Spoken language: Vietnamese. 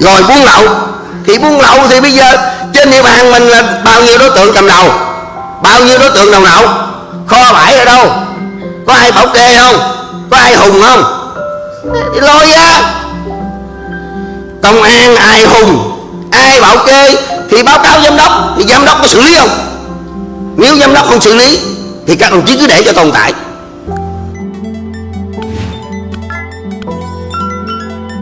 rồi buôn lậu. Thì buôn lậu thì bây giờ trên địa bàn mình là bao nhiêu đối tượng cầm đầu? Bao nhiêu đối tượng đầu nậu? Kho bãi ở đâu? Có ai bảo kê không? Có ai hùng không? Thì lôi ra. Công an ai hùng, ai bảo kê thì báo cáo giám đốc. Thì giám đốc có xử lý không? Nếu giám đốc không xử lý thì các đồng chí cứ để cho tồn tại.